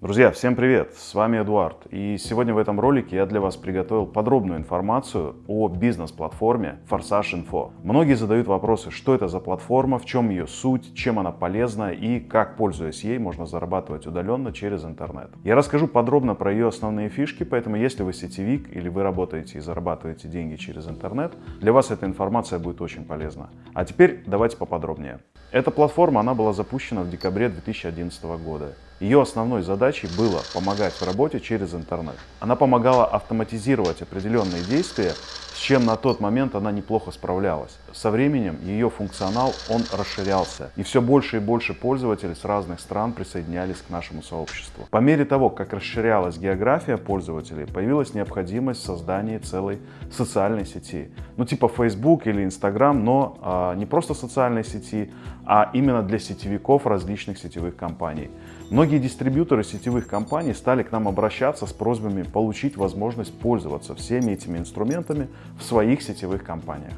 Друзья, всем привет! С вами Эдуард. И сегодня в этом ролике я для вас приготовил подробную информацию о бизнес-платформе Forsage Info. Многие задают вопросы, что это за платформа, в чем ее суть, чем она полезна и как, пользуясь ей, можно зарабатывать удаленно через интернет. Я расскажу подробно про ее основные фишки, поэтому если вы сетевик или вы работаете и зарабатываете деньги через интернет, для вас эта информация будет очень полезна. А теперь давайте поподробнее. Эта платформа, она была запущена в декабре 2011 года. Ее основной задачей было помогать в работе через интернет. Она помогала автоматизировать определенные действия, с чем на тот момент она неплохо справлялась. Со временем ее функционал он расширялся, и все больше и больше пользователей с разных стран присоединялись к нашему сообществу. По мере того, как расширялась география пользователей, появилась необходимость в создании целой социальной сети. Ну типа Facebook или Instagram, но а, не просто социальной сети, а именно для сетевиков различных сетевых компаний. Многие дистрибьюторы сетевых компаний стали к нам обращаться с просьбами получить возможность пользоваться всеми этими инструментами в своих сетевых компаниях.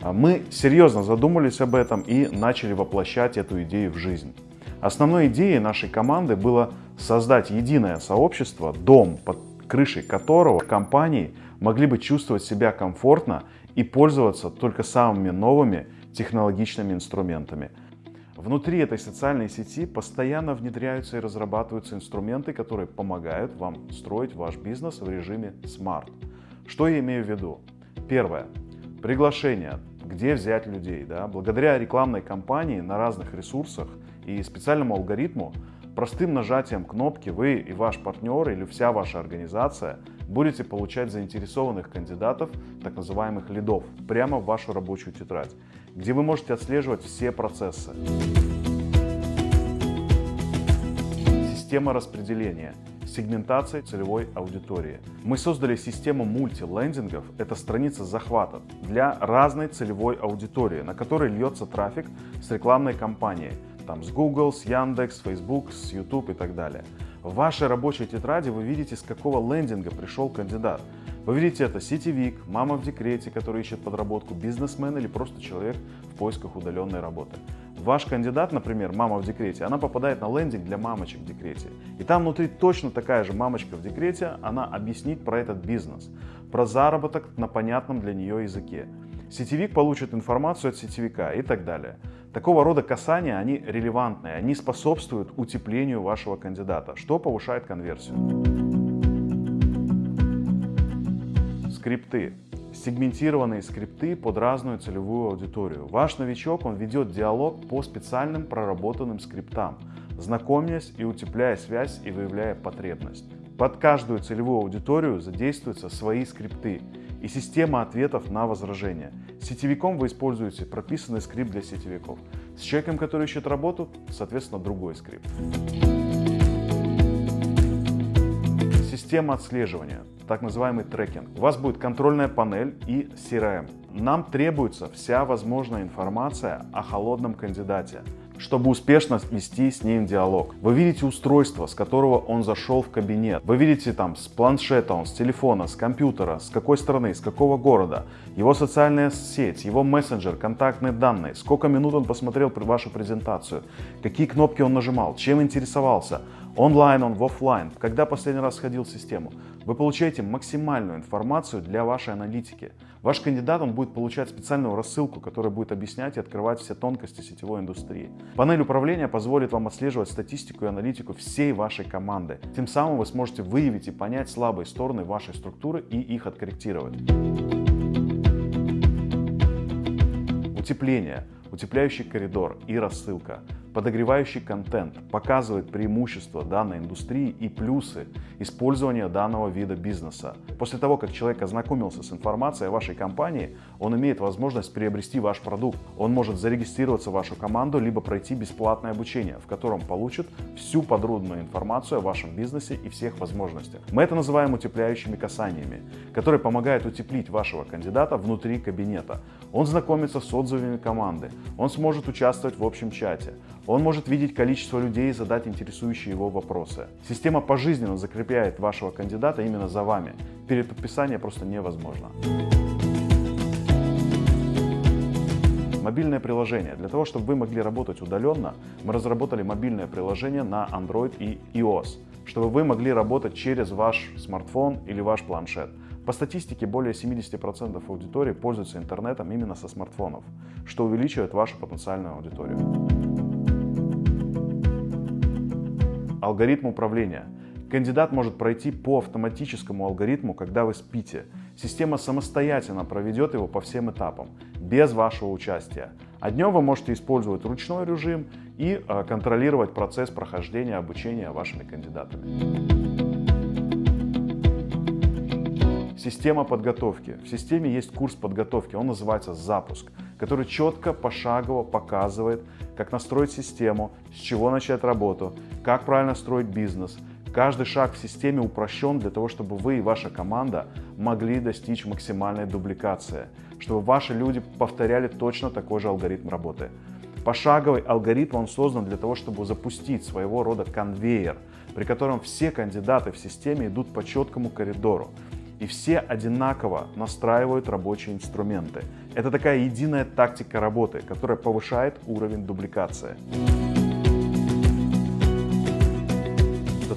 А мы серьезно задумались об этом и начали воплощать эту идею в жизнь. Основной идеей нашей команды было создать единое сообщество, дом, под крышей которого компании могли бы чувствовать себя комфортно и пользоваться только самыми новыми технологичными инструментами – Внутри этой социальной сети постоянно внедряются и разрабатываются инструменты, которые помогают вам строить ваш бизнес в режиме Smart. Что я имею в виду? Первое. Приглашение. Где взять людей? Да? Благодаря рекламной кампании на разных ресурсах и специальному алгоритму, простым нажатием кнопки вы и ваш партнер или вся ваша организация будете получать заинтересованных кандидатов, так называемых лидов, прямо в вашу рабочую тетрадь где вы можете отслеживать все процессы. Система распределения сегментация целевой аудитории. Мы создали систему мультилендингов, это страница захвата, для разной целевой аудитории, на которой льется трафик с рекламной кампанией, там с Google, с Яндекс, Facebook, с YouTube и так далее. В вашей рабочей тетради вы видите, с какого лендинга пришел кандидат. Вы видите это сетевик, мама в декрете, который ищет подработку, бизнесмен или просто человек в поисках удаленной работы. Ваш кандидат, например, мама в декрете, она попадает на лендинг для мамочек в декрете. И там внутри точно такая же мамочка в декрете, она объяснит про этот бизнес, про заработок на понятном для нее языке. Сетевик получит информацию от сетевика и так далее. Такого рода касания, они релевантные, они способствуют утеплению вашего кандидата, что повышает конверсию. Скрипты. Сегментированные скрипты под разную целевую аудиторию. Ваш новичок, он ведет диалог по специальным проработанным скриптам, знакомясь и утепляя связь и выявляя потребность. Под каждую целевую аудиторию задействуются свои скрипты и система ответов на возражения. Сетевиком вы используете прописанный скрипт для сетевиков. С человеком, который ищет работу, соответственно, другой скрипт. Система отслеживания так называемый трекинг. У вас будет контрольная панель и CRM. Нам требуется вся возможная информация о холодном кандидате, чтобы успешно вести с ним диалог. Вы видите устройство, с которого он зашел в кабинет. Вы видите там с планшета, он с телефона, с компьютера, с какой страны, с какого города, его социальная сеть, его мессенджер, контактные данные, сколько минут он посмотрел вашу презентацию, какие кнопки он нажимал, чем интересовался, онлайн он, в офлайн, когда последний раз сходил в систему. Вы получаете максимальную информацию для вашей аналитики. Ваш кандидат он будет получать специальную рассылку, которая будет объяснять и открывать все тонкости сетевой индустрии. Панель управления позволит вам отслеживать статистику и аналитику всей вашей команды. Тем самым вы сможете выявить и понять слабые стороны вашей структуры и их откорректировать. Утепление, утепляющий коридор и рассылка – Подогревающий контент показывает преимущества данной индустрии и плюсы использования данного вида бизнеса. После того, как человек ознакомился с информацией о вашей компании, он имеет возможность приобрести ваш продукт. Он может зарегистрироваться в вашу команду, либо пройти бесплатное обучение, в котором получит всю подробную информацию о вашем бизнесе и всех возможностях. Мы это называем утепляющими касаниями, которые помогают утеплить вашего кандидата внутри кабинета. Он знакомится с отзывами команды, он сможет участвовать в общем чате, он может видеть количество людей и задать интересующие его вопросы. Система пожизненно закрепляет вашего кандидата именно за вами. Переподписание просто невозможно. Мобильное приложение. Для того, чтобы вы могли работать удаленно, мы разработали мобильное приложение на Android и iOS. чтобы вы могли работать через ваш смартфон или ваш планшет. По статистике, более 70% аудитории пользуются интернетом именно со смартфонов, что увеличивает вашу потенциальную аудиторию. Алгоритм управления. Кандидат может пройти по автоматическому алгоритму, когда вы спите. Система самостоятельно проведет его по всем этапам, без вашего участия. А днем вы можете использовать ручной режим и э, контролировать процесс прохождения обучения вашими кандидатами. Система подготовки. В системе есть курс подготовки, он называется «Запуск», который четко, пошагово показывает, как настроить систему, с чего начать работу, как правильно строить бизнес. Каждый шаг в системе упрощен для того, чтобы вы и ваша команда могли достичь максимальной дубликации, чтобы ваши люди повторяли точно такой же алгоритм работы. Пошаговый алгоритм он создан для того, чтобы запустить своего рода конвейер, при котором все кандидаты в системе идут по четкому коридору и все одинаково настраивают рабочие инструменты. Это такая единая тактика работы, которая повышает уровень дубликации.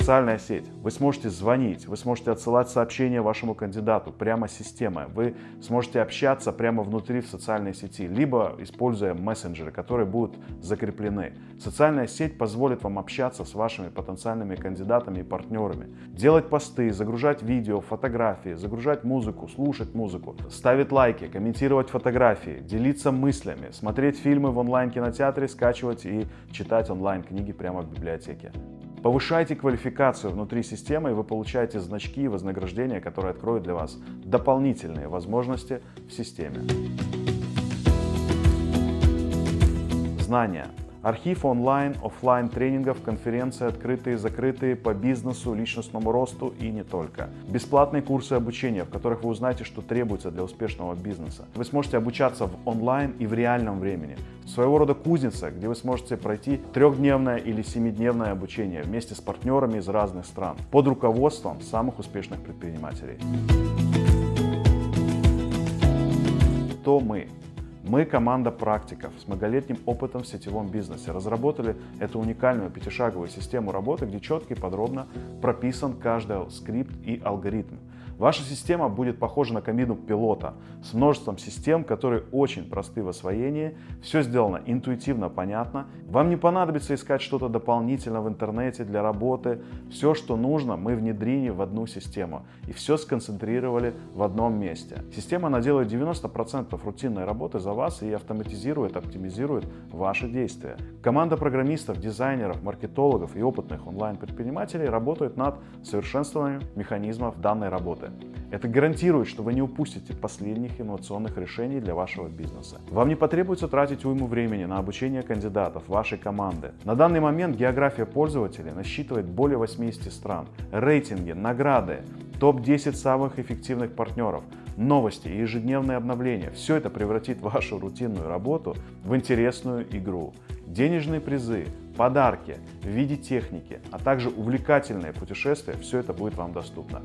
Социальная сеть. Вы сможете звонить, вы сможете отсылать сообщения вашему кандидату прямо с системы. Вы сможете общаться прямо внутри в социальной сети, либо используя мессенджеры, которые будут закреплены. Социальная сеть позволит вам общаться с вашими потенциальными кандидатами и партнерами, делать посты, загружать видео, фотографии, загружать музыку, слушать музыку, ставить лайки, комментировать фотографии, делиться мыслями, смотреть фильмы в онлайн-кинотеатре, скачивать и читать онлайн-книги прямо в библиотеке. Повышайте квалификацию внутри системы, и вы получаете значки и вознаграждения, которые откроют для вас дополнительные возможности в системе. Знания. Архив онлайн, офлайн тренингов, конференции открытые, закрытые по бизнесу, личностному росту и не только. Бесплатные курсы обучения, в которых вы узнаете, что требуется для успешного бизнеса. Вы сможете обучаться в онлайн и в реальном времени. Своего рода кузница, где вы сможете пройти трехдневное или семидневное обучение вместе с партнерами из разных стран под руководством самых успешных предпринимателей. Кто мы? Мы команда практиков с многолетним опытом в сетевом бизнесе. Разработали эту уникальную пятишаговую систему работы, где четко и подробно прописан каждый скрипт и алгоритм. Ваша система будет похожа на кабину пилота с множеством систем, которые очень просты в освоении. Все сделано интуитивно, понятно. Вам не понадобится искать что-то дополнительно в интернете для работы. Все, что нужно, мы внедрили в одну систему и все сконцентрировали в одном месте. Система наделает 90% рутинной работы за вас и автоматизирует, оптимизирует ваши действия. Команда программистов, дизайнеров, маркетологов и опытных онлайн-предпринимателей работает над совершенствованием механизмов данной работы. Это гарантирует, что вы не упустите последних инновационных решений для вашего бизнеса. Вам не потребуется тратить уйму времени на обучение кандидатов, вашей команды. На данный момент география пользователей насчитывает более 80 стран. Рейтинги, награды, топ-10 самых эффективных партнеров, новости и ежедневные обновления. Все это превратит вашу рутинную работу в интересную игру. Денежные призы, подарки в виде техники, а также увлекательные путешествия, все это будет вам доступно.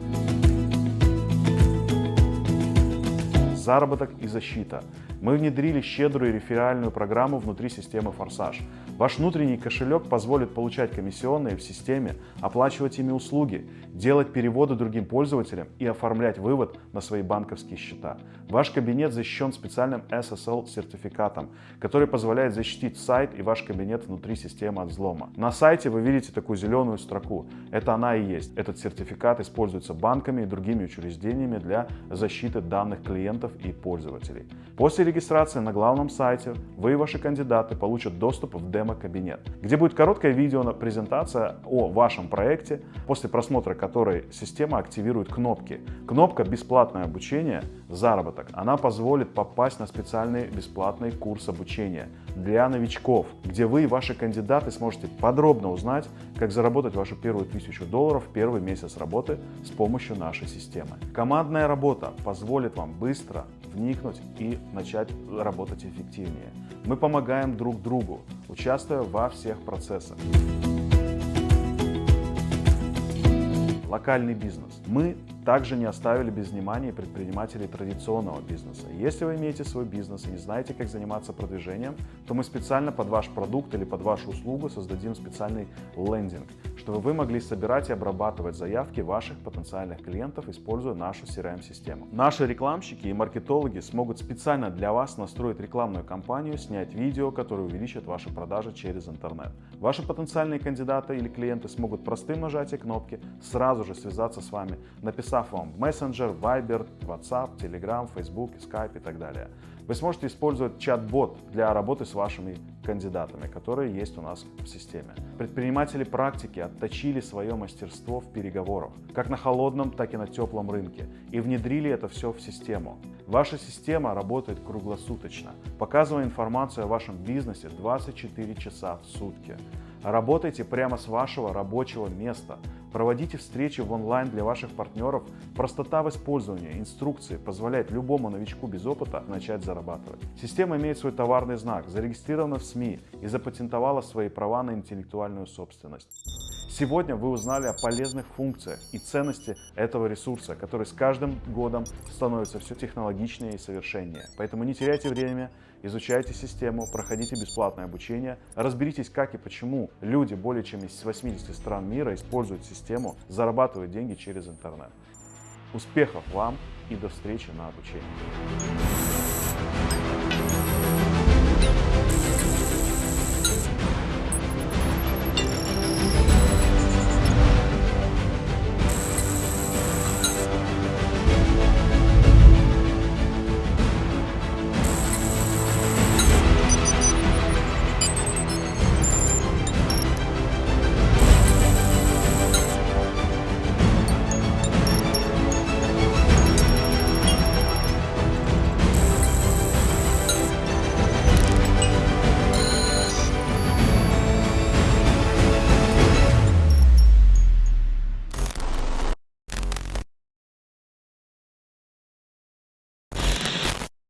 Заработок и защита. Мы внедрили щедрую реферальную программу внутри системы «Форсаж». Ваш внутренний кошелек позволит получать комиссионные в системе, оплачивать ими услуги, делать переводы другим пользователям и оформлять вывод на свои банковские счета. Ваш кабинет защищен специальным SSL-сертификатом, который позволяет защитить сайт и ваш кабинет внутри системы от взлома. На сайте вы видите такую зеленую строку. Это она и есть. Этот сертификат используется банками и другими учреждениями для защиты данных клиентов и пользователей. После регистрации на главном сайте вы и ваши кандидаты получат доступ в демо-кабинет, где будет короткое видео на презентация о вашем проекте, после просмотра которой система активирует кнопки. Кнопка «Бесплатное обучение. Заработок». Она позволит попасть на специальный бесплатный курс обучения для новичков, где вы и ваши кандидаты сможете подробно узнать, как заработать вашу первую тысячу долларов в первый месяц работы с помощью нашей системы. Командная работа позволит вам быстро вникнуть и начать работать эффективнее. Мы помогаем друг другу, участвуя во всех процессах. Локальный бизнес. Мы также не оставили без внимания предпринимателей традиционного бизнеса. Если вы имеете свой бизнес и не знаете, как заниматься продвижением, то мы специально под ваш продукт или под вашу услугу создадим специальный лендинг, чтобы вы могли собирать и обрабатывать заявки ваших потенциальных клиентов, используя нашу CRM-систему. Наши рекламщики и маркетологи смогут специально для вас настроить рекламную кампанию, снять видео, которое увеличит ваши продажи через интернет. Ваши потенциальные кандидаты или клиенты смогут простым нажатием кнопки сразу же связаться с вами, написав вам Messenger, Viber, WhatsApp, Telegram, Facebook, Skype и так далее. Вы сможете использовать чат-бот для работы с вашими кандидатами, которые есть у нас в системе. Предприниматели практики отточили свое мастерство в переговорах, как на холодном, так и на теплом рынке, и внедрили это все в систему. Ваша система работает круглосуточно, показывая информацию о вашем бизнесе 24 часа в сутки. Работайте прямо с вашего рабочего места. Проводите встречи в онлайн для ваших партнеров. Простота в использовании инструкции позволяет любому новичку без опыта начать зарабатывать. Система имеет свой товарный знак, зарегистрирована в СМИ и запатентовала свои права на интеллектуальную собственность. Сегодня вы узнали о полезных функциях и ценности этого ресурса, который с каждым годом становится все технологичнее и совершеннее. Поэтому не теряйте время, изучайте систему, проходите бесплатное обучение, разберитесь, как и почему люди более чем из 80 стран мира используют систему, зарабатывают деньги через интернет. Успехов вам и до встречи на обучении.